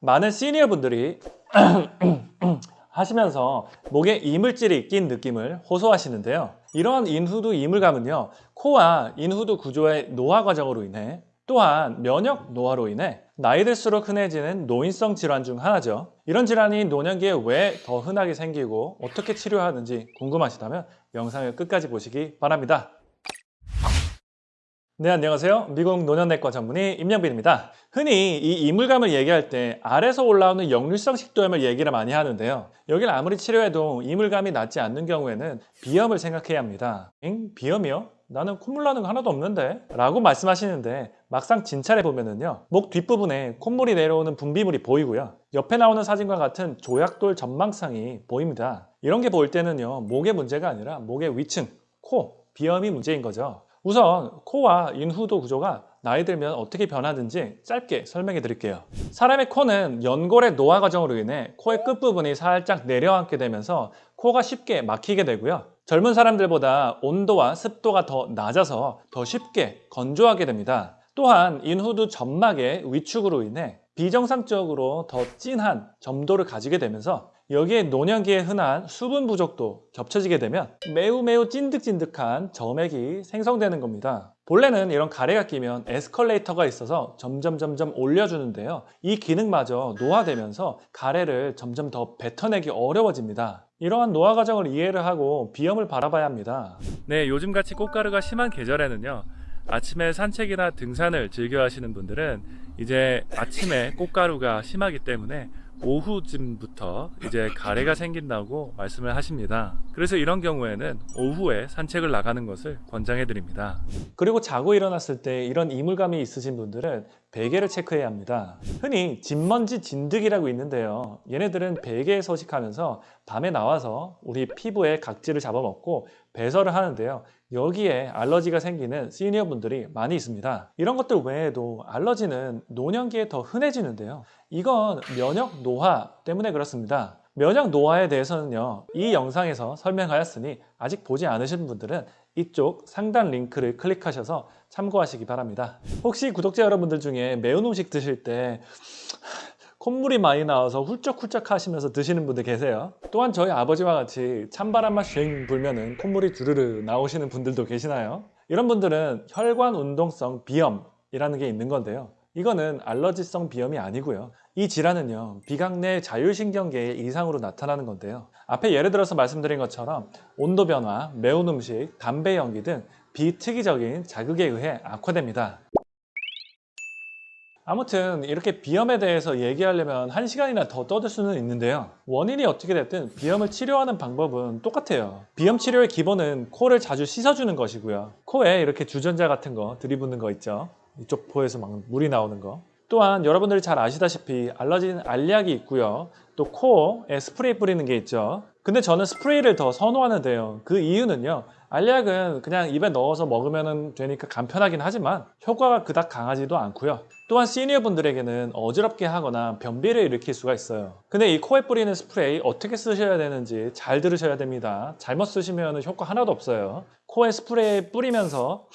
많은 시니어 분들이 하시면서 목에 이물질이 낀 느낌을 호소하시는데요. 이러한 인후두 이물감은요, 코와 인후두 구조의 노화 과정으로 인해 또한 면역 노화로 인해 나이 들수록 흔해지는 노인성 질환 중 하나죠. 이런 질환이 노년기에 왜 더 흔하게 생기고 어떻게 치료하는지 궁금하시다면 영상을 끝까지 보시기 바랍니다. 네, 안녕하세요. 미국 노년내과 전문의 임영빈입니다. 흔히 이 이물감을 얘기할 때 알에서 올라오는 역류성 식도염을 얘기를 많이 하는데요. 여기를 아무리 치료해도 이물감이 낫지 않는 경우에는 비염을 생각해야 합니다. 응? 비염이요? 나는 콧물 나는 거 하나도 없는데? 라고 말씀하시는데 막상 진찰해 보면은요. 목 뒷부분에 콧물이 내려오는 분비물이 보이고요. 옆에 나오는 사진과 같은 조약돌 점막상이 보입니다. 이런 게 보일 때는요. 목의 문제가 아니라 목의 위층, 코, 비염이 문제인 거죠. 우선 코와 인후두 구조가 나이 들면 어떻게 변하는지 짧게 설명해 드릴게요. 사람의 코는 연골의 노화 과정으로 인해 코의 끝부분이 살짝 내려앉게 되면서 코가 쉽게 막히게 되고요. 젊은 사람들보다 온도와 습도가 더 낮아서 더 쉽게 건조하게 됩니다. 또한 인후두 점막의 위축으로 인해 비정상적으로 더 진한 점도를 가지게 되면서 여기에 노년기에 흔한 수분 부족도 겹쳐지게 되면 매우 매우 찐득찐득한 점액이 생성되는 겁니다. 본래는 이런 가래가 끼면 에스컬레이터가 있어서 점점 점점 올려주는데요. 이 기능마저 노화되면서 가래를 점점 더 뱉어내기 어려워집니다. 이러한 노화 과정을 이해를 하고 비염을 바라봐야 합니다. 네, 요즘같이 꽃가루가 심한 계절에는요. 아침에 산책이나 등산을 즐겨 하시는 분들은 이제 아침에 꽃가루가 심하기 때문에 오후쯤부터 이제 가래가 생긴다고 말씀을 하십니다. 그래서 이런 경우에는 오후에 산책을 나가는 것을 권장해 드립니다. 그리고 자고 일어났을 때 이런 이물감이 있으신 분들은 베개를 체크해야 합니다. 흔히 진먼지 진드기라고 있는데요. 얘네들은 베개에 서식하면서 밤에 나와서 우리 피부에 각질을 잡아먹고 배설을 하는데요. 여기에 알러지가 생기는 시니어 분들이 많이 있습니다. 이런 것들 외에도 알러지는 노년기에 더 흔해지는데요. 이건 면역 노화 때문에 그렇습니다. 면역 노화에 대해서는요, 이 영상에서 설명하였으니 아직 보지 않으신 분들은 이쪽 상단 링크를 클릭하셔서 참고하시기 바랍니다. 혹시 구독자 여러분들 중에 매운 음식 드실 때 콧물이 많이 나와서 훌쩍훌쩍 하시면서 드시는 분들 계세요. 또한 저희 아버지와 같이 찬바람만 쉥 불면은 콧물이 주르르 나오시는 분들도 계시나요? 이런 분들은 혈관 운동성 비염이라는 게 있는 건데요. 이거는 알러지성 비염이 아니고요. 이 질환은요, 비강내 자율신경계의 이상으로 나타나는 건데요. 앞에 예를 들어서 말씀드린 것처럼 온도 변화, 매운 음식, 담배 연기 등 비특이적인 자극에 의해 악화됩니다. 아무튼 이렇게 비염에 대해서 얘기하려면 한 시간이나 더 떠들 수는 있는데요. 원인이 어떻게 됐든 비염을 치료하는 방법은 똑같아요. 비염 치료의 기본은 코를 자주 씻어주는 것이고요. 코에 이렇게 주전자 같은 거 들이붓는 거 있죠. 이쪽 포에서 막 물이 나오는 거. 또한 여러분들이 잘 아시다시피 알러지는 알약이 있고요. 또 코에 스프레이 뿌리는 게 있죠. 근데 저는 스프레이를 더 선호하는데요. 그 이유는요. 알약은 그냥 입에 넣어서 먹으면 되니까 간편하긴 하지만 효과가 그닥 강하지도 않고요. 또한 시니어 분들에게는 어지럽게 하거나 변비를 일으킬 수가 있어요. 근데 이 코에 뿌리는 스프레이 어떻게 쓰셔야 되는지 잘 들으셔야 됩니다. 잘못 쓰시면 효과 하나도 없어요. 코에 스프레이 뿌리면서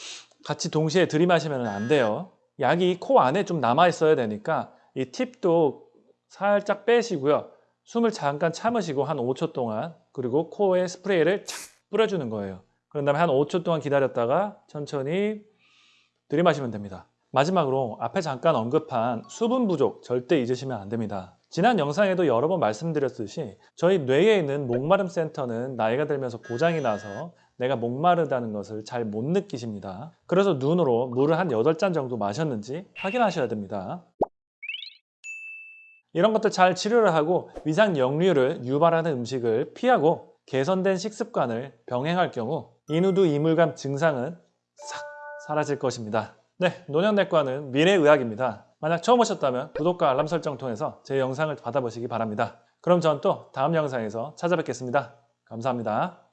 같이 동시에 들이마시면 안 돼요. 약이 코 안에 좀 남아 있어야 되니까 이 팁도 살짝 빼시고요. 숨을 잠깐 참으시고 한 5초 동안 그리고 코에 스프레이를 착 뿌려주는 거예요. 그런 다음에 한 5초 동안 기다렸다가 천천히 들이마시면 됩니다. 마지막으로 앞에 잠깐 언급한 수분 부족 절대 잊으시면 안 됩니다. 지난 영상에도 여러 번 말씀드렸듯이 저희 뇌에 있는 목마름 센터는 나이가 들면서 고장이 나서 내가 목마르다는 것을 잘 못 느끼십니다. 그래서 눈으로 물을 한 8잔 정도 마셨는지 확인하셔야 됩니다. 이런 것들 잘 치료를 하고 위장 역류를 유발하는 음식을 피하고 개선된 식습관을 병행할 경우 인후두 이물감 증상은 싹 사라질 것입니다. 네, 노년내과는 미래의학입니다. 만약 처음 오셨다면 구독과 알람 설정 통해서 제 영상을 받아보시기 바랍니다. 그럼 전 또 다음 영상에서 찾아뵙겠습니다. 감사합니다.